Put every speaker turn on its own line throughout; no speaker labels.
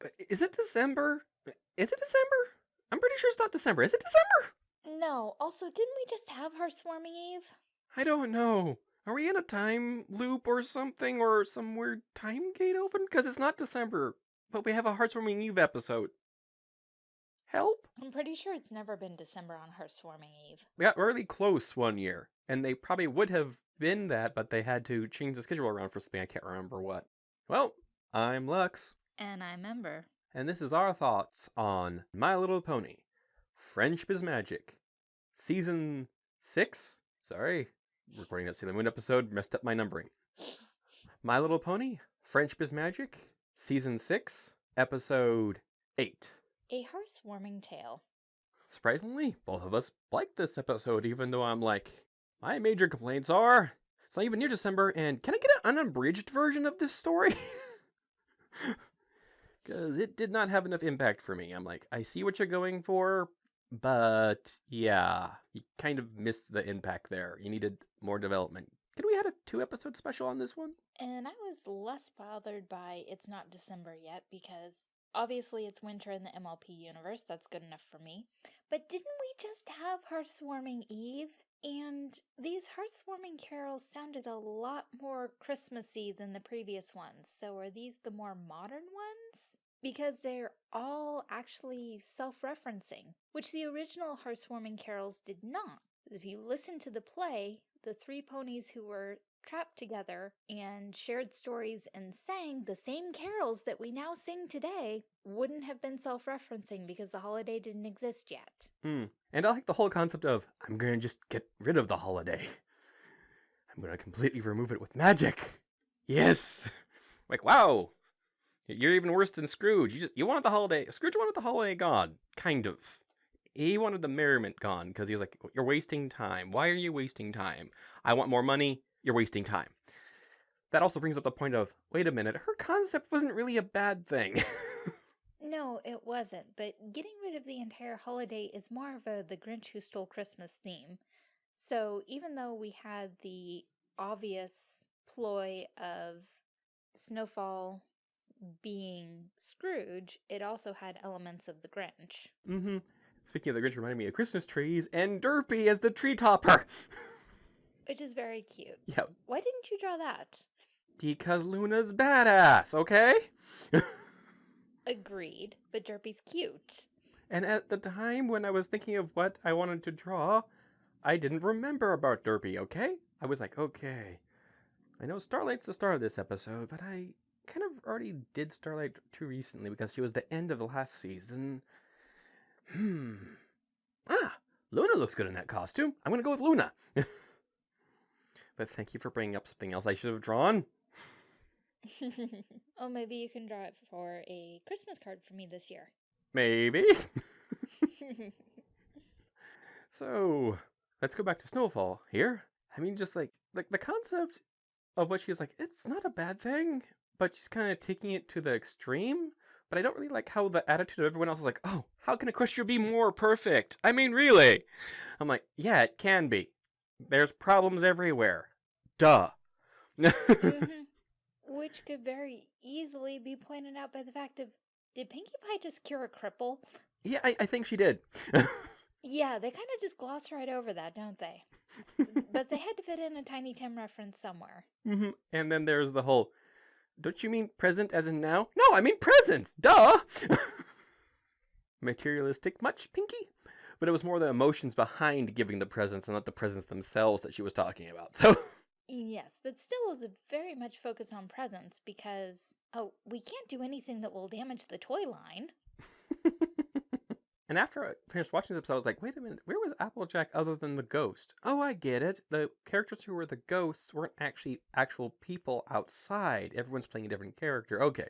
But is it December? Is it December? I'm pretty sure it's not December. Is it December?
No, also, didn't we just have Hearthwarming Eve?
I don't know. Are we in a time loop or something, or some weird time gate open? Because it's not December, but we have a Hearthwarming Eve episode. Help?
I'm pretty sure it's never been December on Hearthwarming Eve.
They got really close one year, and they probably would have been that, but they had to change the schedule around for something I can't remember what. Well, I'm Lux,
And I'm remember.
and this is our thoughts on My Little Pony Friendship is Magic, Season 6. Sorry, recording that Sailor Moon episode messed up my numbering. My Little Pony Friendship is Magic, Season 6, Episode 8.
A Hearthwarming Tale.
Surprisingly, both of us liked this episode, even though I'm like, my major complaints are it's not even near December, and can I get an unabridged version of this story? Because it did not have enough impact for me. I'm like, I see what you're going for, but yeah, you kind of missed the impact there. You needed more development. Could we had a two episode special on this one?
And I was less bothered by it's not December yet because obviously it's winter in the MLP universe. That's good enough for me. But didn't we just have Hearthwarming Eve? And these Hearthwarming carols sounded a lot more Christmassy than the previous ones. So are these the more modern ones? Because they're all actually self referencing, which the original Hearthwarming carols did not. If you listen to the play, the three ponies who were trapped together and shared stories and sang the same carols that we now sing today wouldn't have been self referencing because the holiday didn't exist yet.
Hmm. And I like the whole concept of I'm going to just get rid of the holiday. I'm going to completely remove it with magic. Yes. like wow. You're even worse than Scrooge. You just you wanted the holiday. Scrooge wanted the holiday gone, kind of. He wanted the merriment gone because he was like, "You're wasting time. Why are you wasting time? I want more money. You're wasting time." That also brings up the point of, wait a minute, her concept wasn't really a bad thing.
No, it wasn't, but getting rid of the entire holiday is more of a the Grinch who stole Christmas theme. So even though we had the obvious ploy of Snowfall being Scrooge, it also had elements of the Grinch.
mm-hmm. Speaking of the Grinch, reminded me of Christmas trees and Derpy as the tree topper.
Which is very cute.
yeah,
Why didn't you draw that?
because Luna's badass, okay?
Agreed, but Derpy's cute.
And at the time when I was thinking of what I wanted to draw, I didn't remember about Derpy, okay? I was like, okay. I know Starlight's the star of this episode, but I kind of already did Starlight too recently because she was the end of the last season. Hmm. Ah, Luna looks good in that costume. I'm gonna go with Luna. but thank you for bringing up something else I should have drawn.
oh, maybe you can draw it for a Christmas card for me this year.
Maybe. So let's go back to Snowfall here. I mean, just like like the concept of what she's like, it's not a bad thing, but she's kind of taking it to the extreme. But I don't really like how the attitude of everyone else is like, oh, how can Equestria be more perfect? I mean, really? I'm like, yeah, it can be. There's problems everywhere. Duh.
Mhm. Which could very easily be pointed out by the fact of did Pinkie Pie just cure a cripple?
yeah, I, I think she did.
Yeah, they kind of just gloss right over that, don't they? but they had to fit in a Tiny Tim reference somewhere.
hmm And then there's the whole, don't you mean present as in now? No, I mean present. Duh. Materialistic much, Pinkie? But it was more the emotions behind giving the presents and not the presents themselves that she was talking about. So,
Yes, but still was a very much focused on presents because, oh, we can't do anything that will damage the toy line.
and after I finished watching this episode, I was like, wait a minute, where was Applejack other than the ghost? Oh, I get it. The characters who were the ghosts weren't actually actual people outside. Everyone's playing a different character. Okay.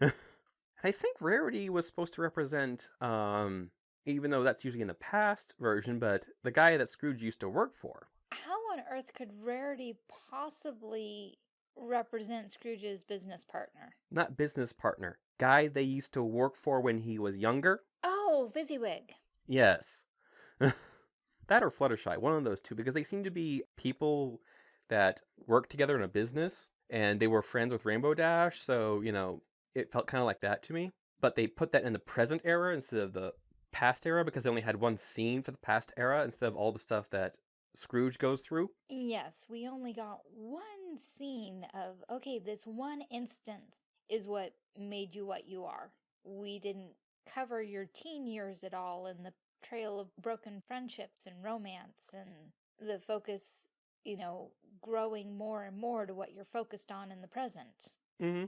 I think Rarity was supposed to represent, um, even though that's usually in the past version, but the guy that Scrooge used to work for.
How on earth could Rarity possibly represent Scrooge's business partner?
Not business partner. Guy they used to work for when he was younger.
Oh, Fezziwig.
Yes. that or Fluttershy, one of those two, because they seem to be people that work together in a business and they were friends with Rainbow Dash, so, you know, it felt kind of like that to me. but they put that in the present era instead of the past era because they only had one scene for the past era instead of all the stuff that Scrooge goes through.
Yes, we only got one scene of, okay, this one instance is what made you what you are. We didn't cover your teen years at all and the trail of broken friendships and romance and the focus, you know, growing more and more to what you're focused on in the present.
Mm-hmm.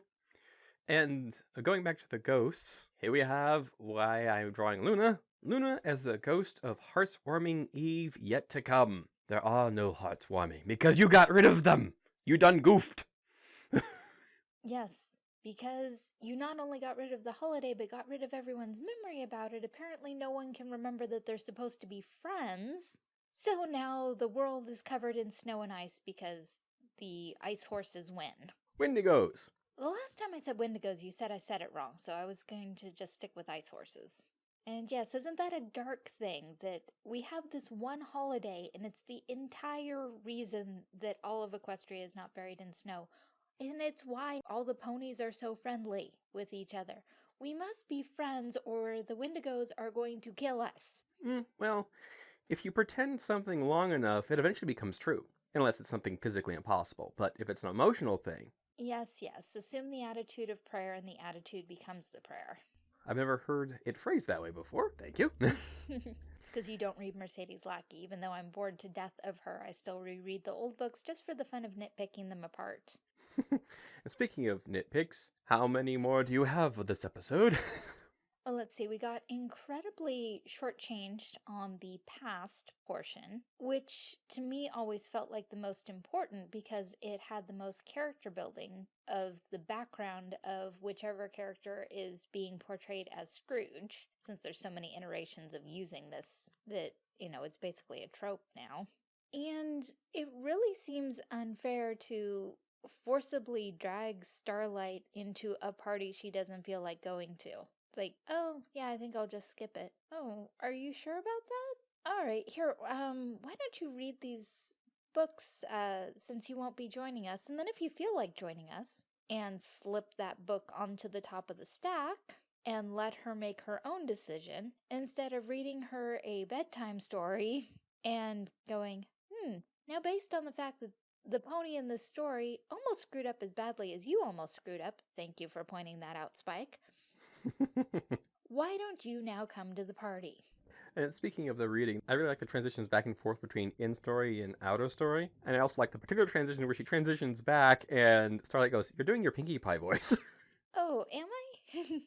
And uh, going back to the ghosts, here we have why I'm drawing Luna. Luna as the ghost of Hearthwarming Eve yet to come. There are no hearts warming because you got rid of them. You done goofed.
Yes, because you not only got rid of the holiday, but got rid of everyone's memory about it. Apparently, no one can remember that they're supposed to be friends. So now the world is covered in snow and ice because the ice horses win.
Wendigos.
The last time I said Wendigos, you said I said it wrong, so I was going to just stick with ice horses. And yes, isn't that a dark thing that we have this one holiday and it's the entire reason that all of Equestria is not buried in snow? And it's why all the ponies are so friendly with each other. We must be friends or the Wendigos are going to kill us.
Mm, well, if you pretend something long enough, it eventually becomes true. Unless it's something physically impossible. But if it's an emotional thing,
Yes, yes, assume the attitude of prayer and the attitude becomes the prayer.
I've never heard it phrased that way before. Thank you.
it's because you don't read Mercedes Lackey. Even though I'm bored to death of her, I still reread the old books just for the fun of nitpicking them apart.
speaking of nitpicks, how many more do you have for this episode?
Well, let's see, we got incredibly shortchanged on the past portion, which to me always felt like the most important because it had the most character building of the background of whichever character is being portrayed as Scrooge, since there's so many iterations of using this that, you know, it's basically a trope now. And it really seems unfair to forcibly drag Starlight into a party she doesn't feel like going to. Like, oh, yeah, I think I'll just skip it. Oh, are you sure about that? All right, here, um, why don't you read these books, uh, since you won't be joining us, and then if you feel like joining us, and slip that book onto the top of the stack, and let her make her own decision, instead of reading her a bedtime story and going, hmm, now based on the fact that the pony in this story almost screwed up as badly as you almost screwed up, thank you for pointing that out, Spike, why don't you now come to the party?
And speaking of the reading, I really like the transitions back and forth between in story and out of story. And I also like the particular transition where she transitions back and Starlight goes, You're doing your Pinkie Pie voice.
Oh, am I?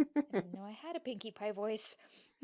I didn't know I had a Pinkie Pie voice.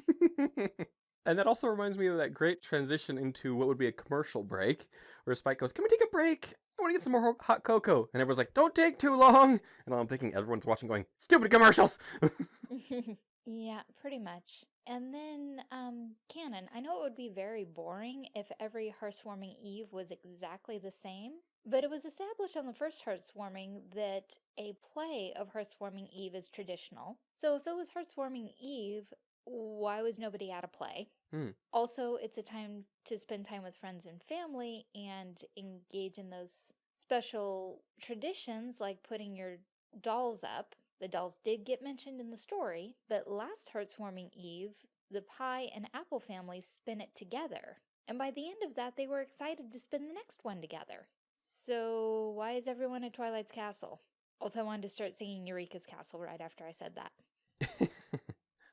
and that also reminds me of that great transition into what would be a commercial break where Spike goes, Can we take a break? I want to get some more hot cocoa. And everyone's like, Don't take too long. And I'm thinking everyone's watching going, Stupid commercials.
yeah, pretty much. And then, um, canon. I know it would be very boring if every Hearthwarming Eve was exactly the same, but it was established on the first Hearthwarming that a play of Hearthwarming Eve is traditional. So if it was Hearthwarming Eve, why was nobody at a play?
Hmm.
Also, it's a time to spend time with friends and family and engage in those special traditions like putting your dolls up. The dolls did get mentioned in the story, but last Hearthwarming Eve, the Pie and Apple families spin it together. And by the end of that, they were excited to spin the next one together. So why is everyone at Twilight's Castle? Also, I wanted to start singing Eureka's Castle right after I said that.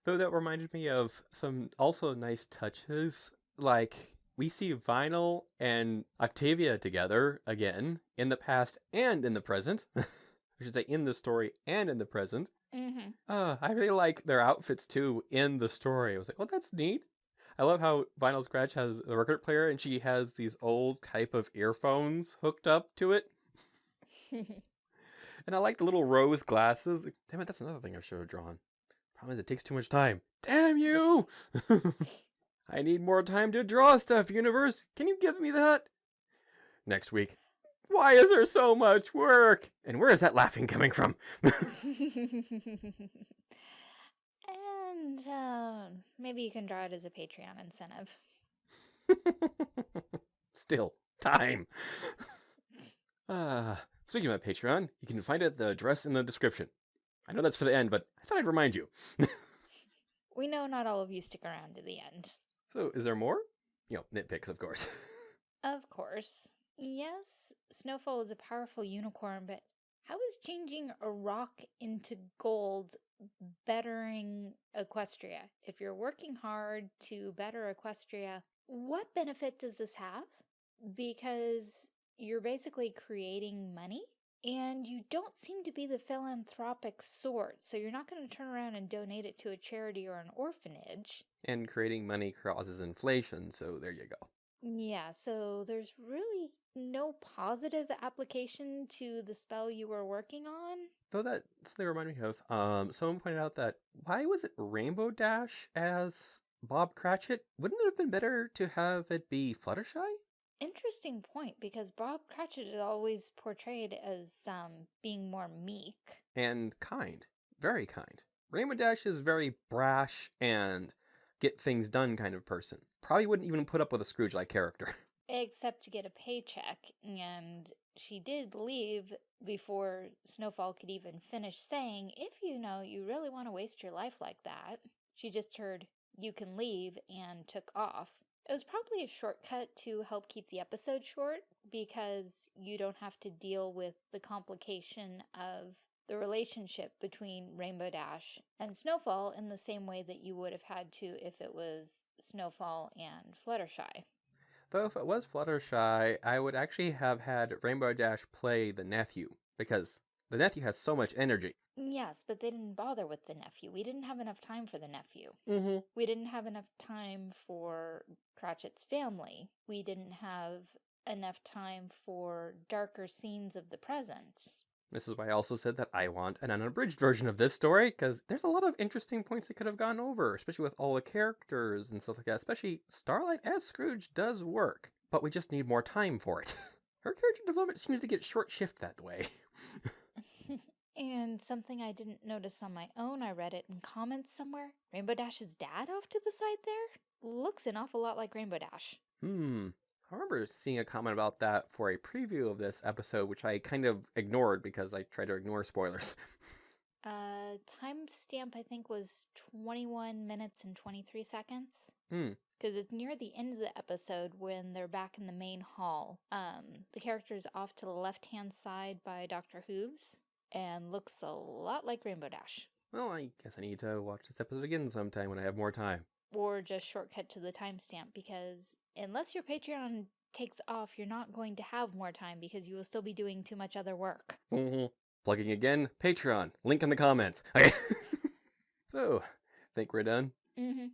Though that reminded me of some also nice touches, like we see Vinyl and Octavia together again in the past and in the present. I should say in the story and in the present.
Mm-hmm.
Uh, I really like their outfits too in the story. I was like, oh, that's neat. I love how Vinyl Scratch has a record player and she has these old type of earphones hooked up to it. and I like the little rose glasses. Damn it, that's another thing I should have drawn. Problem is, it takes too much time. Damn you! I need more time to draw stuff, universe. Can you give me that? Next week. Why is there so much work? And where is that laughing coming from?
and uh, maybe you can draw it as a Patreon incentive.
Still, time. Uh, speaking about Patreon, you can find it the address in the description. I know that's for the end, but I thought I'd remind you.
We know not all of you stick around to the end.
so, is there more? You know, nitpicks, of course.
Of course. Yes, Snowfall is a powerful unicorn, but how is changing a rock into gold bettering Equestria? If you're working hard to better Equestria, what benefit does this have? Because you're basically creating money and you don't seem to be the philanthropic sort, so you're not going to turn around and donate it to a charity or an orphanage.
and creating money causes inflation, so there you go.
Yeah, so there's really no positive application to the spell you were working on.
Though that suddenly reminded me of, um, someone pointed out that why was it Rainbow Dash as Bob Cratchit? Wouldn't it have been better to have it be Fluttershy?
Interesting point, because Bob Cratchit is always portrayed as um being more meek.
And kind. Very kind. Rainbow Dash is very brash and get things done kind of person. Probably wouldn't even put up with a Scrooge like character.
except to get a paycheck, and she did leave before Snowfall could even finish saying, if you know you really want to waste your life like that. She just heard, you can leave, and took off. It was probably a shortcut to help keep the episode short because you don't have to deal with the complication of the relationship between Rainbow Dash and Snowfall in the same way that you would have had to if it was Snowfall and Fluttershy.
Though if it was Fluttershy, I would actually have had Rainbow Dash play the nephew, because the nephew has so much energy.
Yes, but they didn't bother with the nephew. We didn't have enough time for the nephew.
Mm-hmm.
We didn't have enough time for Cratchit's family. We didn't have enough time for darker scenes of the present.
This is why I also said that I want an unabridged version of this story, because there's a lot of interesting points that could have gone over, especially with all the characters and stuff like that. Especially Starlight as Scrooge does work, but we just need more time for it. Her character development seems to get short shift that way.
and something I didn't notice on my own, I read it in comments somewhere. Rainbow Dash's dad off to the side there? Looks an awful lot like Rainbow Dash.
Hmm. I remember seeing a comment about that for a preview of this episode, which I kind of ignored because I tried to ignore spoilers.
Uh, timestamp I think was 21 minutes and 23 seconds.
Hmm.
Because it's near the end of the episode when they're back in the main hall. Um, the character is off to the left-hand side by Dr. Hooves and looks a lot like Rainbow Dash.
Well, I guess I need to watch this episode again sometime when I have more time.
Or just shortcut to the timestamp because unless your Patreon takes off, you're not going to have more time because you will still be doing too much other work.
Mhm. Plugging again, Patreon. Link in the comments. Okay. so, think we're done?
Mm-hmm.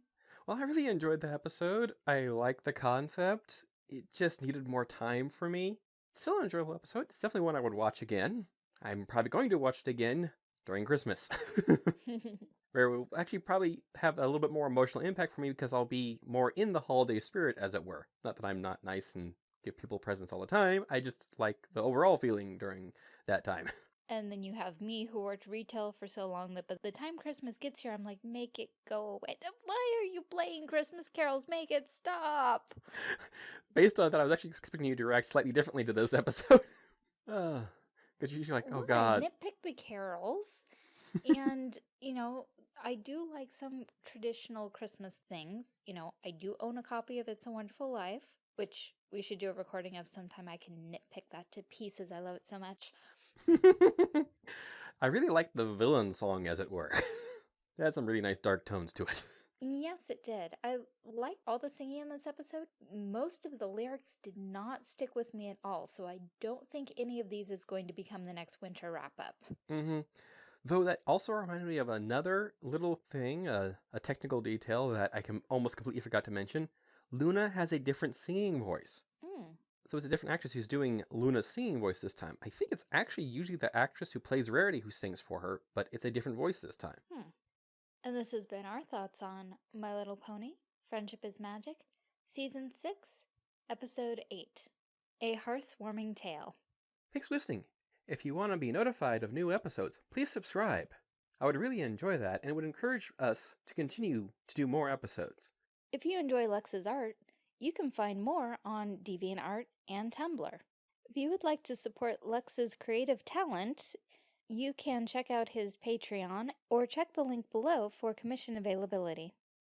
Well, I really enjoyed the episode. I like the concept. It just needed more time for me. Still an enjoyable episode. It's definitely one I would watch again. I'm probably going to watch it again during Christmas. Where it will actually probably have a little bit more emotional impact for me because I'll be more in the holiday spirit, as it were. Not that I'm not nice and give people presents all the time. I just like the overall feeling during that time.
And then you have me who worked retail for so long that by the time Christmas gets here, I'm like, make it go away. Why are you playing Christmas carols? Make it stop.
Based on that, I was actually expecting you to react slightly differently to this episode. Ah. Because you're like, oh
Well, I
god.
nitpick the carols. and, you know, I do like some traditional Christmas things. You know, I do own a copy of It's a Wonderful Life, which we should do a recording of sometime. I can nitpick that to pieces. I love it so much.
I really like the villain song, as it were. it had some really nice dark tones to it.
Yes, it did. I liked all the singing in this episode. Most of the lyrics did not stick with me at all, so I don't think any of these is going to become the next winter wrap up.
hmm Though that also reminded me of another little thing, uh, a technical detail that I can almost completely forgot to mention. Luna has a different singing voice.
Hmm.
So it's a different actress who's doing Luna's singing voice this time. I think it's actually usually the actress who plays Rarity who sings for her, but it's a different voice this time.
And this has been our thoughts on My Little Pony, Friendship is Magic, Season 6, Episode 8 A Hearthwarming Tale.
Thanks for listening. If you want to be notified of new episodes, please subscribe. I would really enjoy that and it would encourage us to continue to do more episodes.
If you enjoy Lux's art, you can find more on DeviantArt and Tumblr. If you would like to support Lux's creative talent, you can check out his Patreon or check the link below for commission availability.